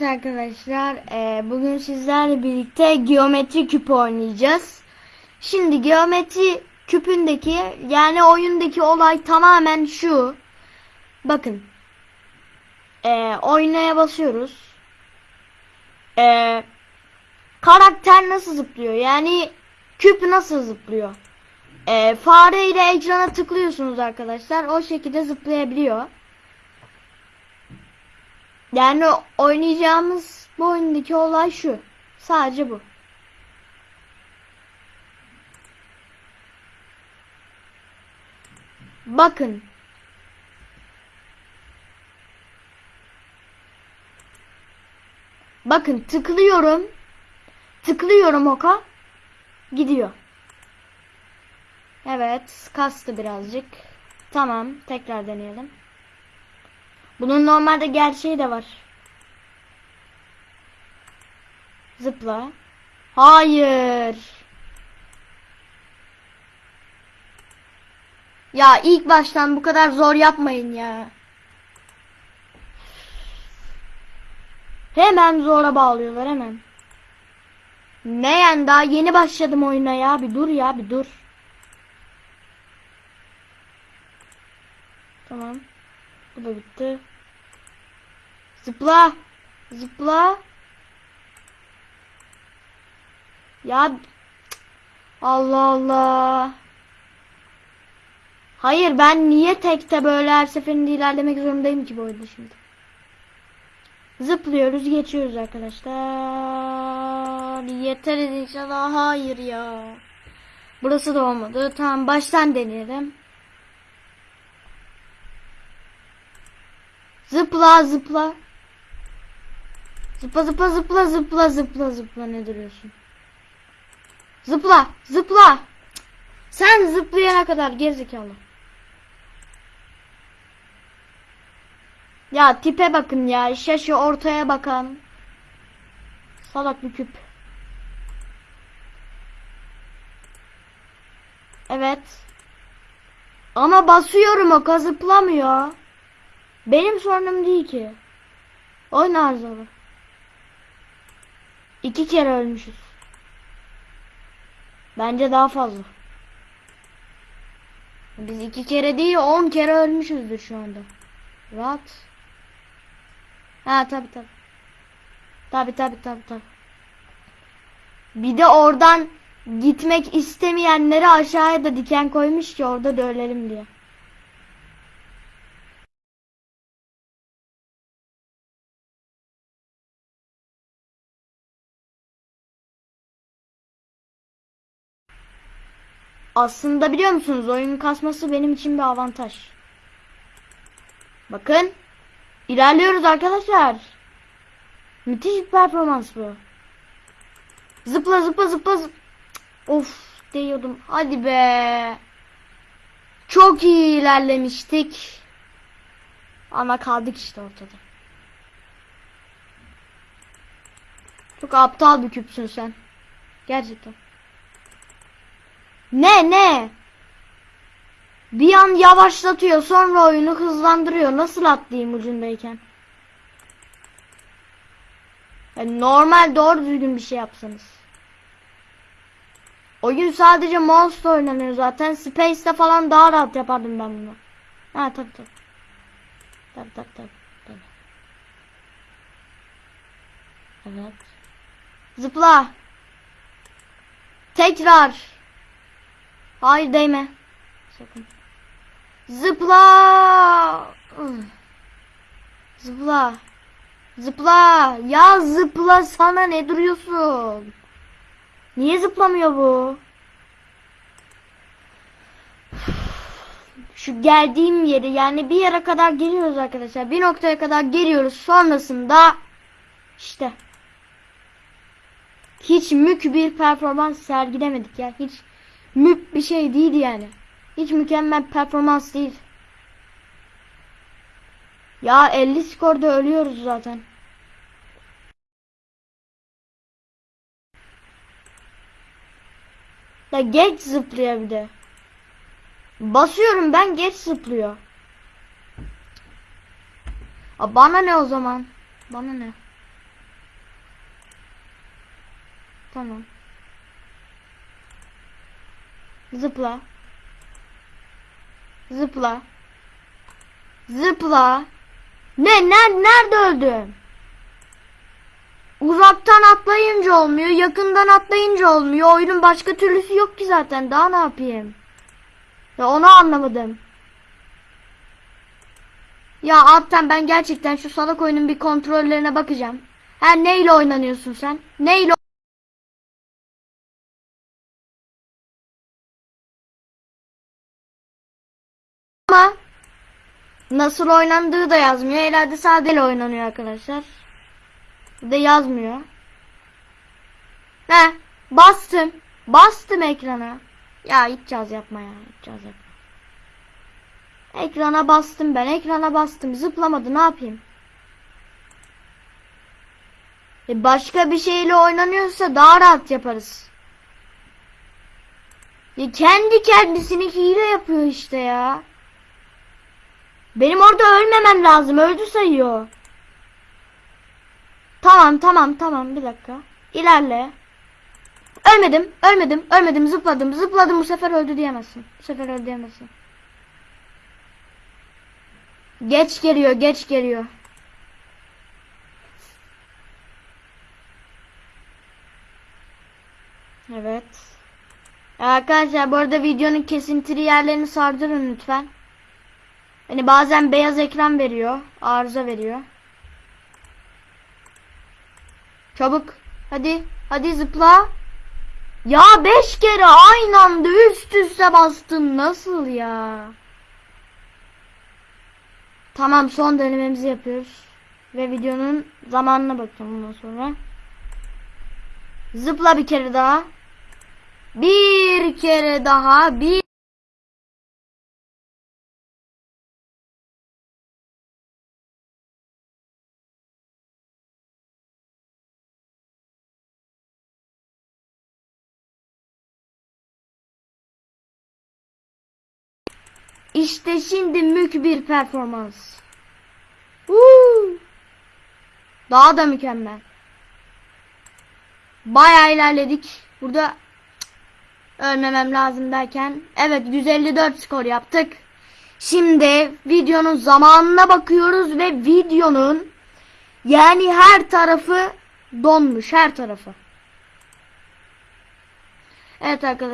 Evet arkadaşlar, e, bugün sizlerle birlikte geometri küpü oynayacağız. Şimdi geometri küpündeki yani oyundaki olay tamamen şu. Bakın, e, oynaya basıyoruz. E, karakter nasıl zıplıyor? Yani küp nasıl zıplıyor? Fare ile ekrana tıklıyorsunuz arkadaşlar. O şekilde zıplayabiliyor. Yani oynayacağımız bu oyundaki olay şu. Sadece bu. Bakın. Bakın tıklıyorum. Tıklıyorum oka. Gidiyor. Evet, kastı birazcık. Tamam, tekrar deneyelim. Bunun normalde gerçeği de var. Zıpla. Hayır. Ya ilk baştan bu kadar zor yapmayın ya. Hemen zora bağlıyorlar hemen. Ne yani daha yeni başladım oyuna ya. Bir dur ya bir dur. Tamam. Bu da bitti. Zıpla. Zıpla. Ya Allah Allah. Hayır ben niye tekte böyle her seferinde ilerlemek zorundayım ki bu oyunda şimdi. Zıplıyoruz geçiyoruz arkadaşlar. Yeter inşallah. Hayır ya. Burası da olmadı. Tamam baştan deneyelim. Zıpla zıpla. Zıpla zıpla zıpla zıpla zıpla zıpla ne duruyorsun? Zıpla zıpla. Sen zıplayana kadar gerizekalı. Ya tipe bakın ya şaşı ortaya bakan. Salak bir küp. Evet. Ama basıyorum o zıplamıyor. Benim sorunum değil ki. Oyun arızalı. İki kere ölmüşüz. Bence daha fazla. Biz iki kere değil on kere ölmüşüzdür şu anda. Rahat. Ha tabi tabi. Tabi tabi tabi tabi. Bir de oradan gitmek istemeyenleri aşağıya da diken koymuş ki orada da ölelim diye. Aslında biliyor musunuz oyunun kasması benim için bir avantaj. Bakın. ilerliyoruz arkadaşlar. Müthiş bir performans bu. Zıpla zıpla zıpla zıp. Of değiyordum. Hadi be. Çok iyi ilerlemiştik. Ama kaldık işte ortada. Çok aptal bir küpsün sen. Gerçekten. Ne ne? Bir an yavaşlatıyor sonra oyunu hızlandırıyor. Nasıl atlayayım ucundayken? Yani normal doğru düzgün bir şey yapsanız. Oyun sadece mouse oynanıyor zaten. Space'te falan daha rahat yapardım ben bunu. Ha tabi tabi. Tabi tabi tabi. tabi. Evet. Zıpla. Tekrar. Hayır değme. Sakın. Zıpla. Zıpla. Zıpla. Ya zıpla sana ne duruyorsun? Niye zıplamıyor bu? Şu geldiğim yeri yani bir yere kadar geliyoruz arkadaşlar. Bir noktaya kadar geliyoruz. Sonrasında işte hiç mük bir performans sergilemedik ya. Hiç müp bir şey değil yani. Hiç mükemmel performans değil. Ya 50 skorda ölüyoruz zaten. Ya geç zıplıyor bir de. Basıyorum ben geç zıplıyor. A bana ne o zaman? Bana ne? Tamam. Zıpla. Zıpla. Zıpla. Ne? Ner nerede öldüm? Uzaktan atlayınca olmuyor, yakından atlayınca olmuyor. Oyunun başka türlüsü yok ki zaten. Daha ne yapayım? Ya onu anlamadım. Ya Alpten ben gerçekten şu salak oyunun bir kontrollerine bakacağım. Ha neyle oynanıyorsun sen? Neyle nasıl oynandığı da yazmıyor. Herhalde sadeyle oynanıyor arkadaşlar. De yazmıyor. He bastım. Bastım ekrana. Ya caz yapma ya. Caz yapma. Ekrana bastım ben. Ekrana bastım. Zıplamadı. Ne yapayım? E başka bir şeyle oynanıyorsa daha rahat yaparız. Ya kendi kendisini hile yapıyor işte ya. Benim orada ölmemem lazım. Öldü sayıyor. Tamam tamam tamam bir dakika. İlerle. Ölmedim, ölmedim, ölmedim, zıpladım, zıpladım bu sefer öldü diyemezsin. Bu sefer öldü diyemezsin. Geç geliyor, geç geliyor. Evet. Arkadaşlar bu arada videonun kesintili yerlerini sardırın lütfen. Hani bazen beyaz ekran veriyor, arıza veriyor. Çabuk. Hadi. Hadi zıpla. Ya beş kere aynı anda üst üste bastın. Nasıl ya? Tamam son denememizi yapıyoruz. Ve videonun zamanına bakacağım bundan sonra. Zıpla bir kere daha. Bir kere daha. Bir İşte şimdi mük bir performans. Woo! Daha da mükemmel. Bayağı ilerledik. Burada ölmemem lazım derken evet 154 skor yaptık. Şimdi videonun zamanına bakıyoruz ve videonun yani her tarafı donmuş her tarafı. Evet arkadaşlar.